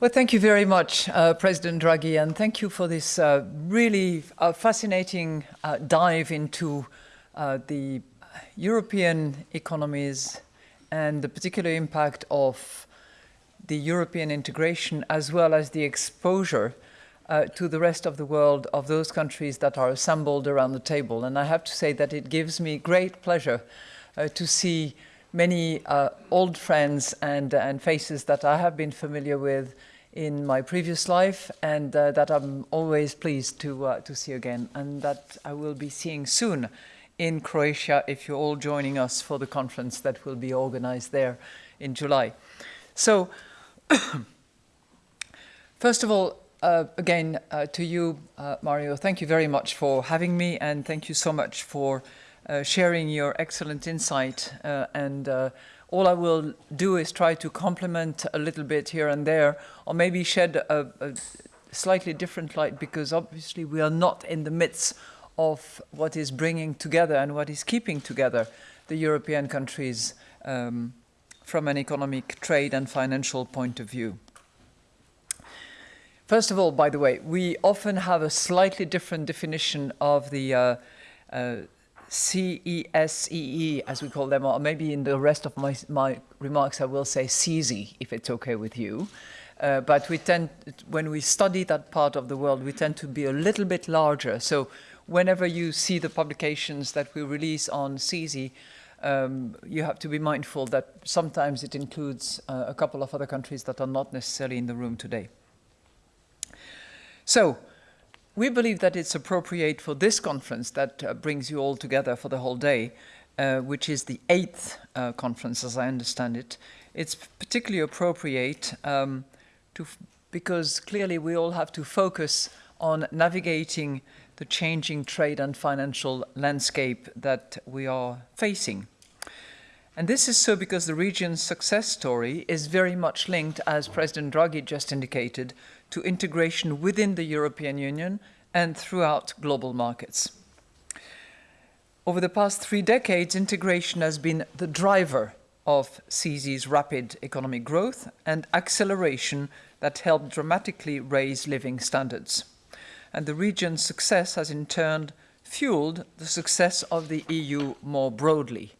Well, thank you very much, uh, President Draghi, and thank you for this uh, really uh, fascinating uh, dive into uh, the European economies and the particular impact of the European integration as well as the exposure uh, to the rest of the world of those countries that are assembled around the table. And I have to say that it gives me great pleasure to see many uh, old friends and, and faces that I have been familiar with in my previous life and uh, that I'm always pleased to, uh, to see again and that I will be seeing soon in Croatia if you're all joining us for the conference that will be organized there in July. So, first of all, uh, again, uh, to you, uh, Mario, thank you very much for having me and thank you so much for uh, sharing your excellent insight uh, and uh, all I will do is try to complement a little bit here and there, or maybe shed a, a, slightly different light, because obviously we are not in the midst of what is bringing together and what is keeping together the European countries um, from an economic, trade and financial point of view. First of all, by the way, we often have a slightly different definition of the uh, uh, CESEE, as we call them, or maybe in the rest of my, my remarks I will say CESE, if it's okay with you. Uh, but we tend, when we study that part of the world, we tend to be a little bit larger. So whenever you see the publications that we release on CESE, um, you have to be mindful that sometimes it includes uh, a couple of other countries that are not necessarily in the room today. So we believe that it's appropriate for this conference that uh, brings you all together for the whole day, uh, which is the eighth uh, conference, as I understand it. It's particularly appropriate um, to because clearly we all have to focus on navigating the changing trade and financial landscape that we are facing. And this is so because the region's success story is very much linked, as President Draghi just indicated, to integration within the European Union and throughout global markets. Over the past three decades, integration has been the driver of CESE's rapid economic growth and acceleration that helped dramatically raise living standards. And the region's success has in turn fueled the success of the EU more broadly.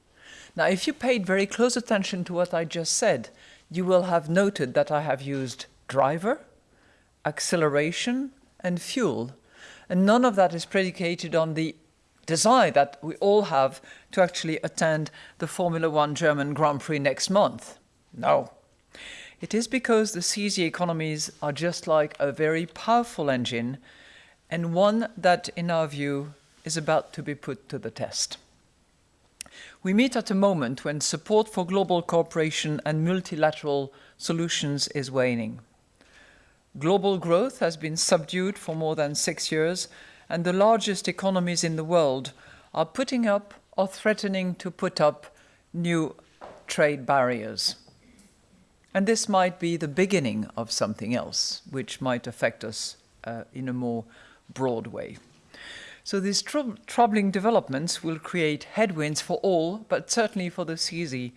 Now, if you paid very close attention to what I just said, you will have noted that I have used driver, acceleration, and fuel. And none of that is predicated on the desire that we all have to actually attend the Formula One German Grand Prix next month. No. It is because the CESE economies are just like a very powerful engine and one that, in our view, is about to be put to the test. We meet at a moment when support for global cooperation and multilateral solutions is waning. Global growth has been subdued for more than six years, and the largest economies in the world are putting up or threatening to put up new trade barriers. And this might be the beginning of something else, which might affect us uh, in a more broad way. So these tr troubling developments will create headwinds for all, but certainly for the CESE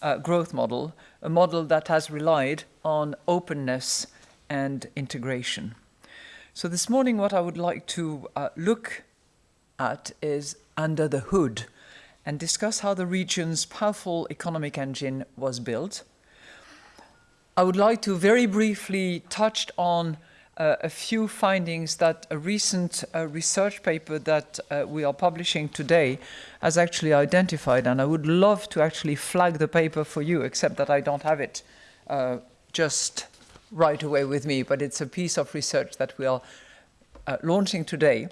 uh, growth model, a model that has relied on openness and integration. So this morning what I would like to uh, look at is under the hood and discuss how the region's powerful economic engine was built. I would like to very briefly touch on uh, a few findings that a recent uh, research paper that uh, we are publishing today has actually identified and I would love to actually flag the paper for you except that I don't have it uh, just right away with me, but it's a piece of research that we are uh, launching today.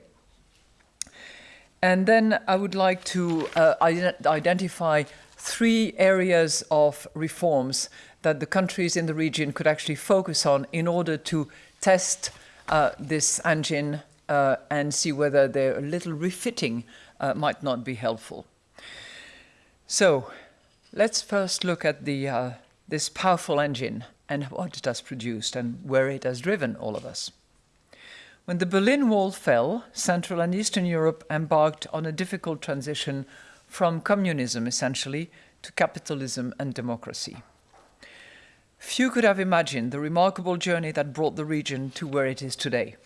And then I would like to uh, ident identify three areas of reforms that the countries in the region could actually focus on in order to test uh, this engine uh, and see whether a little refitting uh, might not be helpful. So let's first look at the, this powerful engine and what it has produced and where it has driven all of us. When the Berlin Wall fell, Central and Eastern Europe embarked on a difficult transition from communism, essentially, to capitalism and democracy. Few could have imagined the remarkable journey that brought the region to where it is today.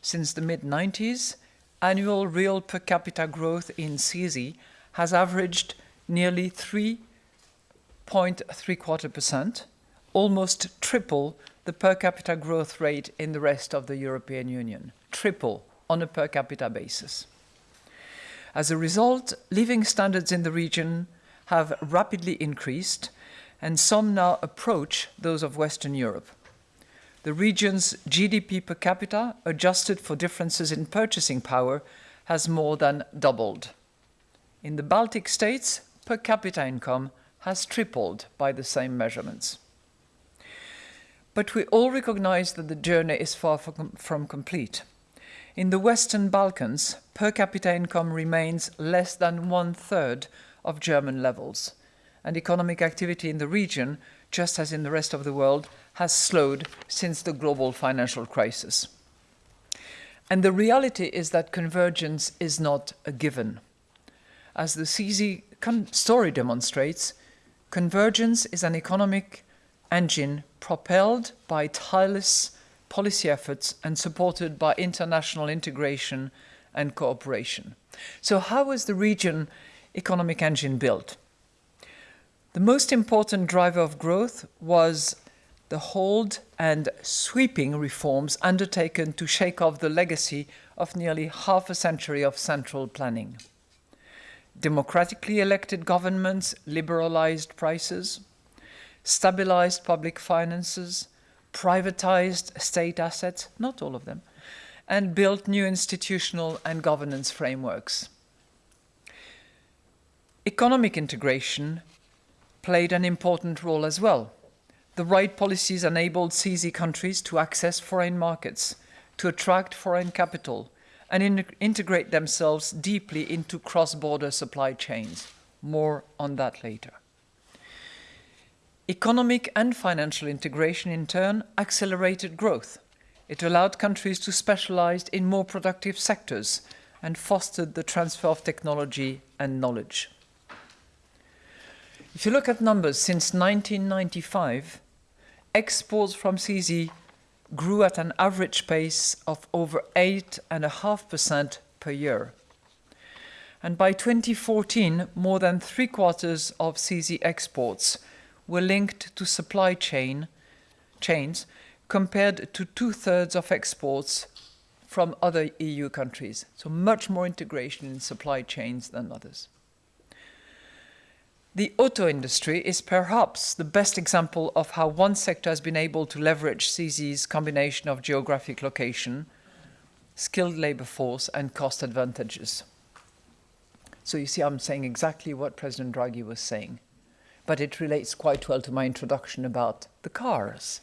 Since the mid-90s, annual real per capita growth in CESE has averaged nearly 3.3 quarter percent, almost triple the per capita growth rate in the rest of the European Union. Triple on a per capita basis. As a result, living standards in the region have rapidly increased and some now approach those of Western Europe. The region's GDP per capita, adjusted for differences in purchasing power, has more than doubled. In the Baltic states, per capita income has tripled by the same measurements. But we all recognize that the journey is far from complete. In the Western Balkans, per capita income remains less than one third of German levels, and economic activity in the region, just as in the rest of the world, has slowed since the global financial crisis. And the reality is that convergence is not a given. As the CESE story demonstrates, convergence is an economic engine propelled by tireless policy efforts and supported by international integration and cooperation. So how was the region economic engine built? The most important driver of growth was the hold and sweeping reforms undertaken to shake off the legacy of nearly half a century of central planning. Democratically elected governments liberalized prices, stabilized public finances, privatized state assets, not all of them, and built new institutional and governance frameworks. Economic integration played an important role as well. The right policies enabled CESE countries to access foreign markets, to attract foreign capital, and in integrate themselves deeply into cross-border supply chains. More on that later. Economic and financial integration, in turn, accelerated growth. It allowed countries to specialize in more productive sectors and fostered the transfer of technology and knowledge. If you look at numbers since 1995, exports from CESE grew at an average pace of over 8.5% per year. And by 2014, more than three quarters of CESE exports were linked to supply chain chains compared to two-thirds of exports from other EU countries. So much more integration in supply chains than others. The auto industry is perhaps the best example of how one sector has been able to leverage CESE's combination of geographic location, skilled labor force and cost advantages. So you see, I'm saying exactly what President Draghi was saying, but it relates quite well to my introduction about the cars.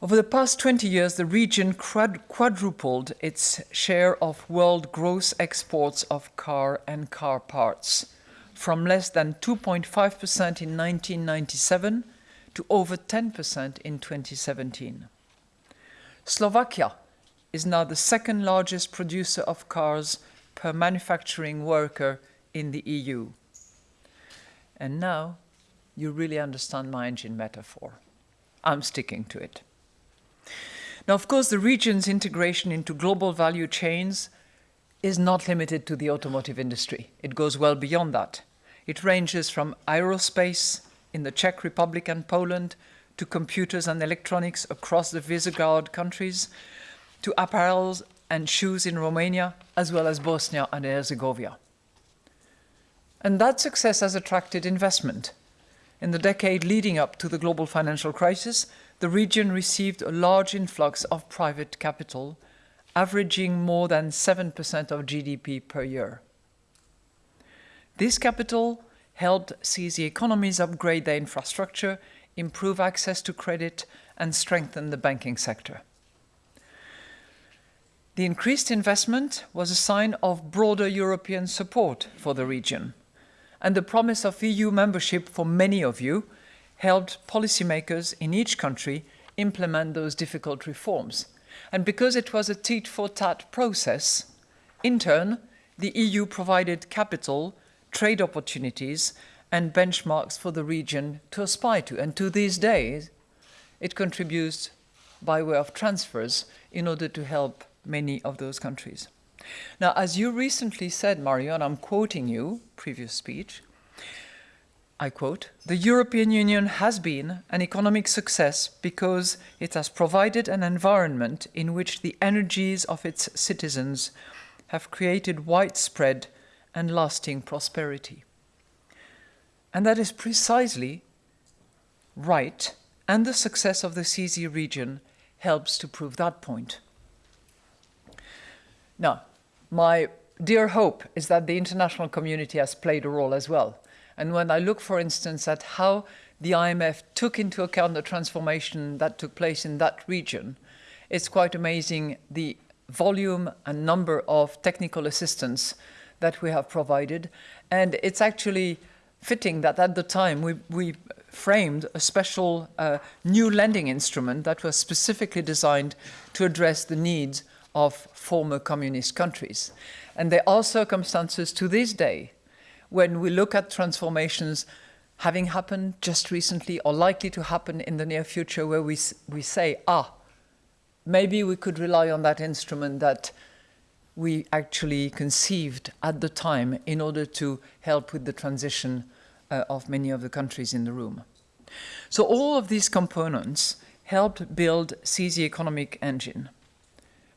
Over the past 20 years, the region quadrupled its share of world gross exports of car and car parts, from less than 2.5% in 1997 to over 10% in 2017. Slovakia is now the second largest producer of cars per manufacturing worker in the EU. And now you really understand my engine metaphor. I'm sticking to it. Now, of course, the region's integration into global value chains is not limited to the automotive industry. It goes well beyond that. It ranges from aerospace in the Czech Republic and Poland to computers and electronics across the Visegrad countries to apparel and shoes in Romania, as well as Bosnia and Herzegovina. And that success has attracted investment. In the decade leading up to the global financial crisis, the region received a large influx of private capital, averaging more than 7% of GDP per year. This capital helped CESE economies upgrade their infrastructure, improve access to credit, and strengthen the banking sector. The increased investment was a sign of broader European support for the region, and the promise of EU membership for many of you helped policymakers in each country implement those difficult reforms. And because it was a tit-for-tat process, in turn, the EU provided capital trade opportunities and benchmarks for the region to aspire to. And to these days, it contributes by way of transfers in order to help many of those countries. Now, as you recently said, Mario, and I'm quoting you, previous speech, I quote, the European Union has been an economic success because it has provided an environment in which the energies of its citizens have created widespread and lasting prosperity. And that is precisely right, and the success of the CESE region helps to prove that point. Now, my dear hope is that the international community has played a role as well. And when I look, for instance, at how the IMF took into account the transformation that took place in that region, it's quite amazing the volume and number of technical assistance that we have provided. And it's actually fitting that at the time we, we framed a special uh, new lending instrument that was specifically designed to address the needs of former communist countries. And there are circumstances to this day when we look at transformations having happened just recently or likely to happen in the near future where we, we say, ah, maybe we could rely on that instrument that we actually conceived at the time in order to help with the transition uh, of many of the countries in the room. So all of these components helped build CESE economic engine.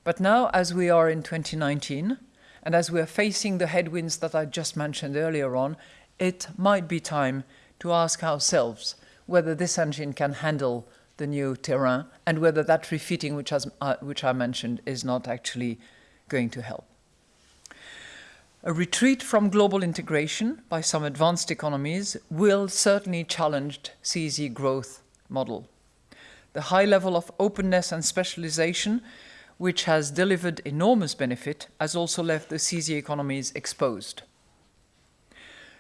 But now, as we are in 2019, and as we are facing the headwinds that I just mentioned earlier on, it might be time to ask ourselves whether this engine can handle the new terrain and whether that refitting which, has, uh, which I mentioned is not actually going to help. A retreat from global integration by some advanced economies will certainly challenge CESE growth model. The high level of openness and specialization which has delivered enormous benefit, has also left the CESE economies exposed.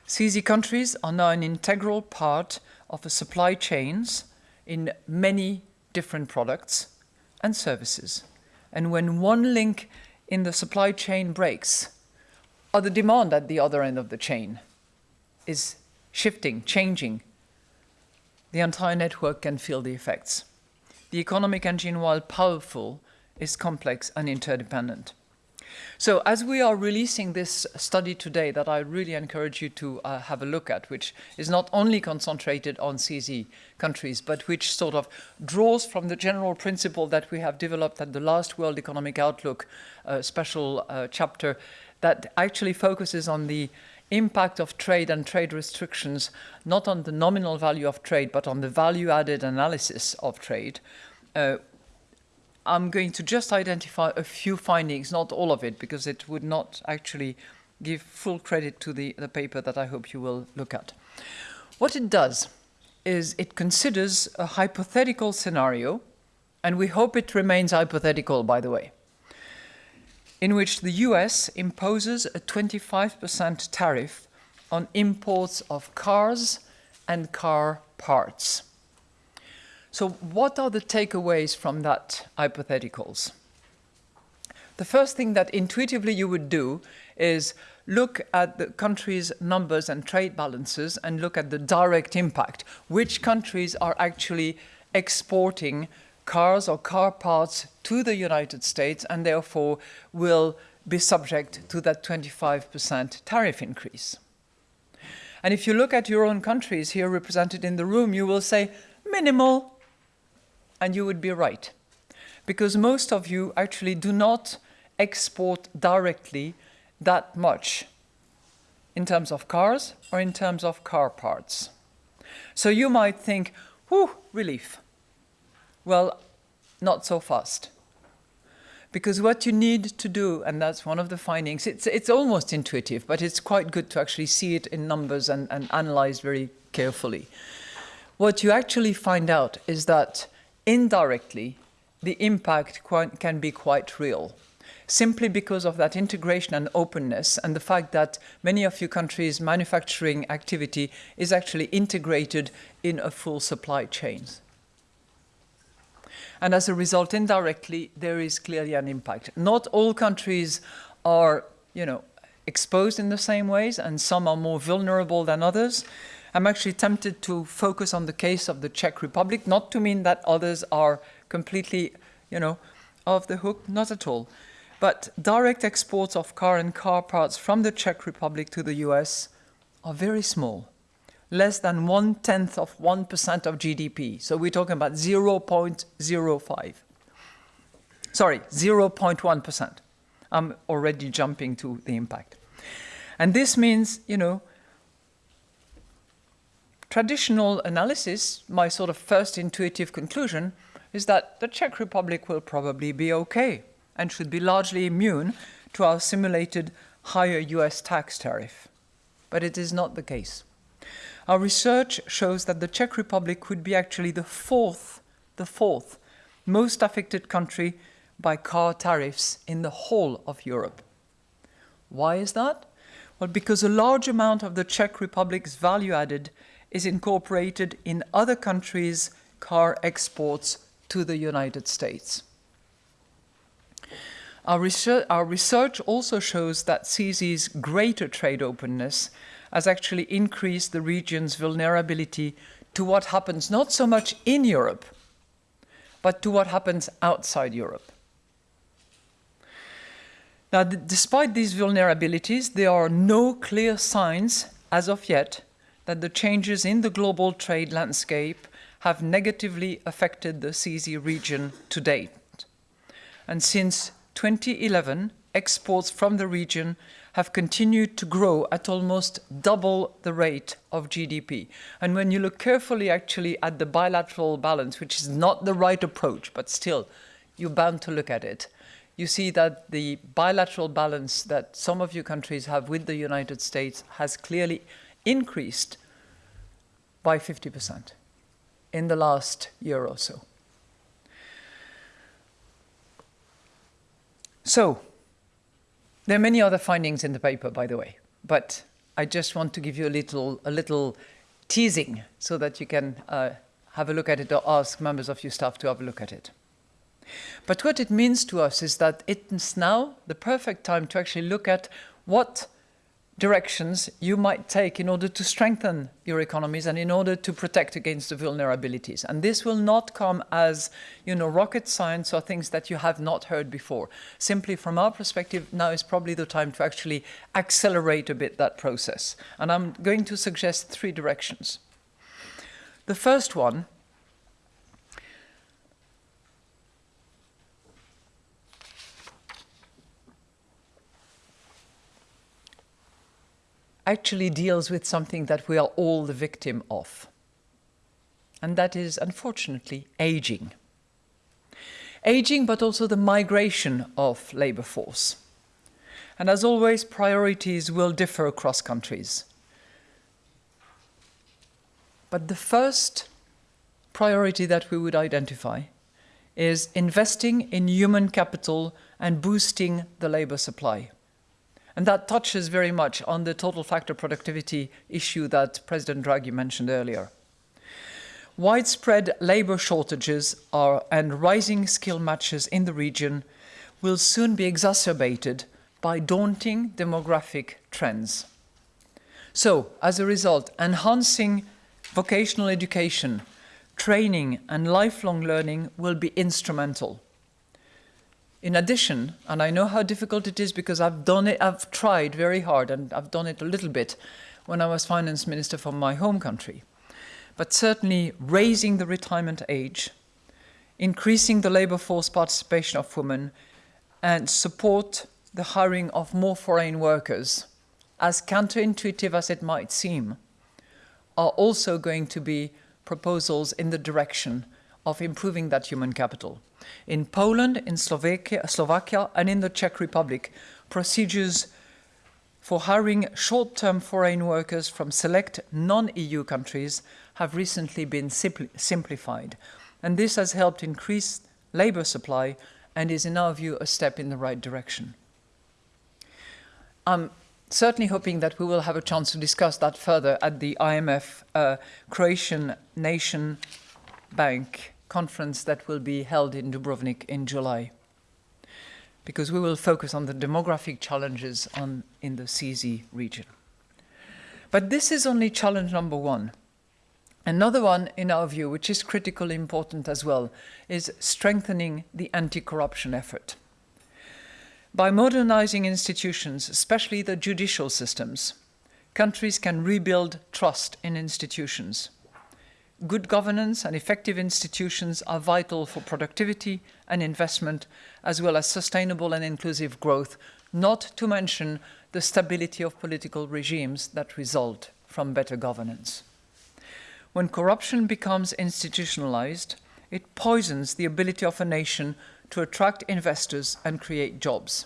CESE countries are now an integral part of the supply chains in many different products and services. And when one link in the supply chain breaks, or the demand at the other end of the chain is shifting, changing, the entire network can feel the effects. The economic engine, while powerful, is complex and interdependent. So as we are releasing this study today that I really encourage you to uh, have a look at, which is not only concentrated on CESE countries, but which sort of draws from the general principle that we have developed at the last World Economic Outlook uh, special uh, chapter that actually focuses on the impact of trade and trade restrictions, not on the nominal value of trade, but on the value added analysis of trade. I'm going to just identify a few findings, not all of it, because it would not actually give full credit to the, the paper that I hope you will look at. What it does is it considers a hypothetical scenario, and we hope it remains hypothetical, by the way, in which the US imposes a 25% tariff on imports of cars and car parts. So what are the takeaways from that hypotheticals? The first thing that intuitively you would do is look at the country's numbers and trade balances and look at the direct impact. Which countries are actually exporting cars or car parts to the United States and therefore will be subject to that 25% tariff increase. And if you look at your own countries here represented in the room, you will say minimal and you would be right. Because most of you actually do not export directly that much in terms of cars or in terms of car parts. So you might think, whew, relief. Well, not so fast. Because what you need to do, and that's one of the findings, it's, it's almost intuitive, but it's quite good to actually see it in numbers and, and analyze very carefully. What you actually find out is that indirectly, the impact can be quite real simply because of that integration and openness and the fact that many of your countries' manufacturing activity is actually integrated in a full supply chain. And as a result, indirectly, there is clearly an impact. Not all countries are, you know, exposed in the same ways, and some are more vulnerable than others. I'm actually tempted to focus on the case of the Czech Republic, not to mean that others are completely, you know, off the hook, not at all. But direct exports of car and car parts from the Czech Republic to the US are very small, less than one tenth of 1% of GDP. So we're talking about 0.05. Sorry, 0.1%. I'm already jumping to the impact. And this means, you know, traditional analysis, my sort of first intuitive conclusion is that the Czech Republic will probably be okay and should be largely immune to our simulated higher US tax tariff. But it is not the case. Our research shows that the Czech Republic could be actually the fourth, the fourth most affected country by car tariffs in the whole of Europe. Why is that? Well, because a large amount of the Czech Republic's value added is incorporated in other countries' car exports to the United States. Our research, our research also shows that CESE's greater trade openness has actually increased the region's vulnerability to what happens not so much in Europe, but to what happens outside Europe. Now, despite these vulnerabilities, there are no clear signs as of yet that the changes in the global trade landscape have negatively affected the CESE region to date. And since 2011, exports from the region have continued to grow at almost double the rate of GDP. And when you look carefully actually at the bilateral balance, which is not the right approach, but still, you're bound to look at it, you see that the bilateral balance that some of your countries have with the United States has clearly increased by 50% in the last year or so. So, there are many other findings in the paper, by the way, but I just want to give you a little, a little teasing so that you can uh, have a look at it or ask members of your staff to have a look at it. But what it means to us is that it's now the perfect time to actually look at what directions you might take in order to strengthen your economies and in order to protect against the vulnerabilities. And this will not come as, you know, rocket science or things that you have not heard before. Simply from our perspective, now is probably the time to actually accelerate a bit that process. And I'm going to suggest three directions. The first one actually deals with something that we are all the victim of. And that is, unfortunately, aging. Aging, but also the migration of labor force. And as always, priorities will differ across countries. But the first priority that we would identify is investing in human capital and boosting the labor supply. And that touches very much on the total factor productivity issue that President Draghi mentioned earlier. Widespread labor shortages are, and rising skill matches in the region will soon be exacerbated by daunting demographic trends. So, as a result, enhancing vocational education, training and lifelong learning will be instrumental. In addition, and I know how difficult it is because I've done it, I've tried very hard and I've done it a little bit when I was finance minister for my home country. But certainly raising the retirement age, increasing the labor force participation of women and support the hiring of more foreign workers, as counterintuitive as it might seem, are also going to be proposals in the direction of improving that human capital. In Poland, in Slovakia, Slovakia and in the Czech Republic, procedures for hiring short-term foreign workers from select non-EU countries have recently been simpli simplified. And this has helped increase labour supply and is, in our view, a step in the right direction. I'm certainly hoping that we will have a chance to discuss that further at the IMF uh, Croatian Nation Bank conference that will be held in Dubrovnik in July because we will focus on the demographic challenges on, in the CESE region. But this is only challenge number one. Another one, in our view, which is critically important as well, is strengthening the anti-corruption effort. By modernizing institutions, especially the judicial systems, countries can rebuild trust in institutions. Good governance and effective institutions are vital for productivity and investment, as well as sustainable and inclusive growth, not to mention the stability of political regimes that result from better governance. When corruption becomes institutionalized, it poisons the ability of a nation to attract investors and create jobs.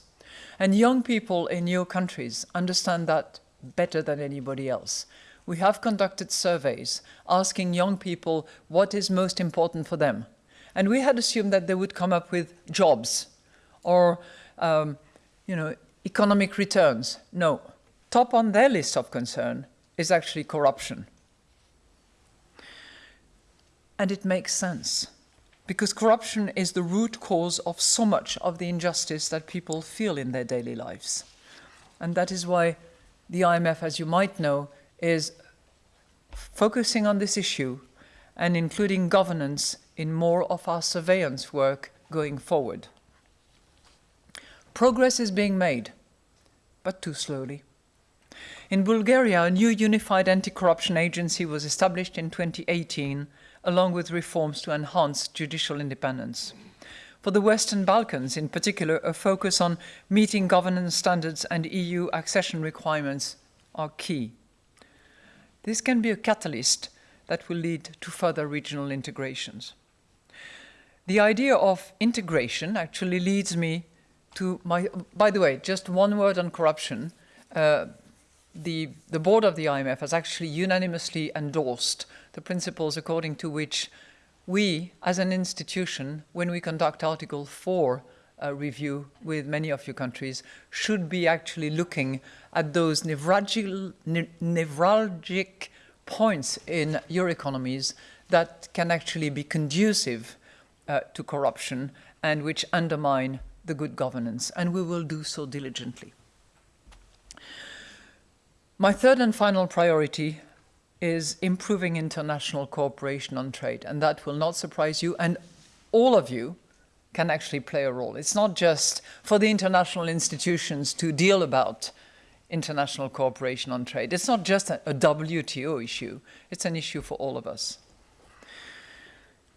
And young people in new countries understand that better than anybody else. We have conducted surveys asking young people what is most important for them. And we had assumed that they would come up with jobs or, um, you know, economic returns. No, top on their list of concern is actually corruption. And it makes sense because corruption is the root cause of so much of the injustice that people feel in their daily lives. And that is why the IMF, as you might know, is focusing on this issue and including governance in more of our surveillance work going forward. Progress is being made, but too slowly. In Bulgaria, a new unified anti-corruption agency was established in 2018 along with reforms to enhance judicial independence. For the Western Balkans, in particular, a focus on meeting governance standards and EU accession requirements are key. This can be a catalyst that will lead to further regional integrations. The idea of integration actually leads me to my, by the way, just one word on corruption. Uh, the, the board of the IMF has actually unanimously endorsed the principles according to which we, as an institution, when we conduct Article 4 uh, review with many of your countries, should be actually looking at those nevralgic, ne nevralgic points in your economies that can actually be conducive uh, to corruption and which undermine the good governance, and we will do so diligently. My third and final priority is improving international cooperation on trade, and that will not surprise you, and all of you can actually play a role. It's not just for the international institutions to deal about international cooperation on trade. It's not just a, WTO issue, it's an issue for all of us.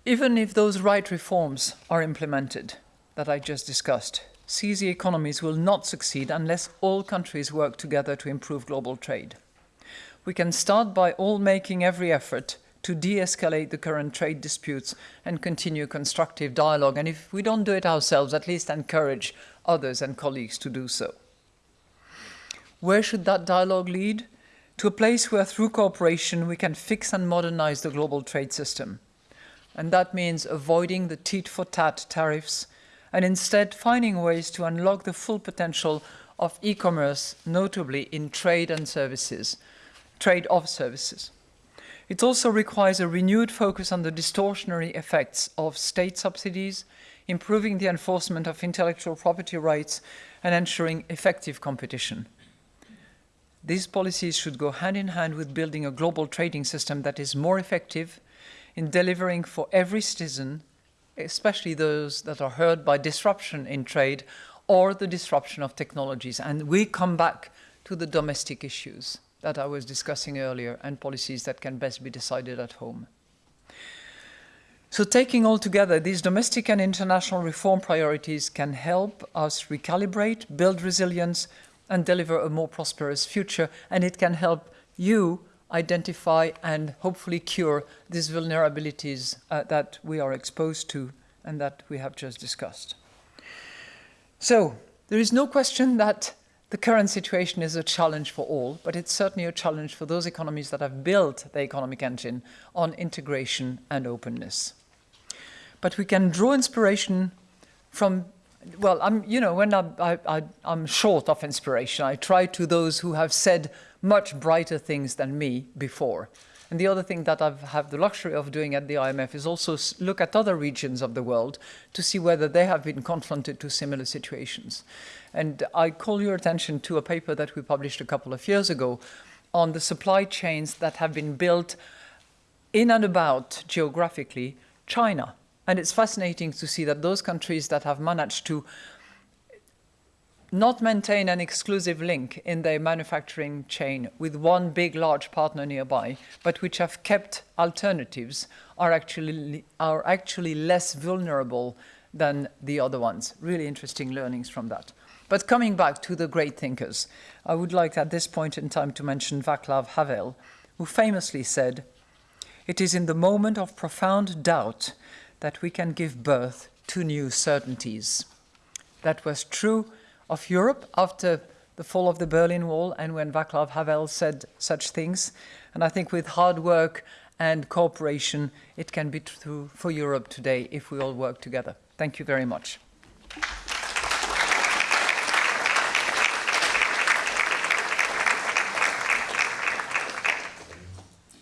Even if those right reforms are implemented that I just discussed, CESE economies will not succeed unless all countries work together to improve global trade. We can start by all making every effort to de-escalate the current trade disputes and continue constructive dialogue. And if we don't do it ourselves, at least encourage others and colleagues to do so. Where should that dialogue lead? To a place where through cooperation we can fix and modernize the global trade system. And that means avoiding the tit-for-tat tariffs and instead finding ways to unlock the full potential of e-commerce, notably in trade and services, trade of services. It also requires a renewed focus on the distortionary effects of state subsidies, improving the enforcement of intellectual property rights and ensuring effective competition. These policies should go hand in hand with building a global trading system that is more effective in delivering for every citizen especially those that are hurt by disruption in trade or the disruption of technologies. And we come back to the domestic issues that I was discussing earlier and policies that can best be decided at home. So taking all together, these domestic and international reform priorities can help us recalibrate, build resilience, and deliver a more prosperous future. And it can help you identify and hopefully cure these vulnerabilities uh, that we are exposed to and that we have just discussed. So there is no question that the current situation is a challenge for all, but it's certainly a challenge for those economies that have built the economic engine on integration and openness. But we can draw inspiration from well, I'm, you know, when I'm, I, I, I'm short of inspiration, I try to those who have said much brighter things than me before. And the other thing that I've have the luxury of doing at the IMF is also look at other regions of the world to see whether they have been confronted to similar situations. And I call your attention to a paper that we published a couple of years ago on the supply chains that have been built in and about geographically China. And it's fascinating to see that those countries that have managed to not maintain an exclusive link in their manufacturing chain with one big large partner nearby, but which have kept alternatives are actually, are actually less vulnerable than the other ones. Really interesting learnings from that. But coming back to the great thinkers, I would like at this point in time to mention Václav Havel, who famously said, it is in the moment of profound doubt that we can give birth to new certainties. That was true of Europe after the fall of the Berlin Wall and when Václav Havel said such things. And I think with hard work and cooperation, it can be true for Europe today if we all work together. Thank you very much.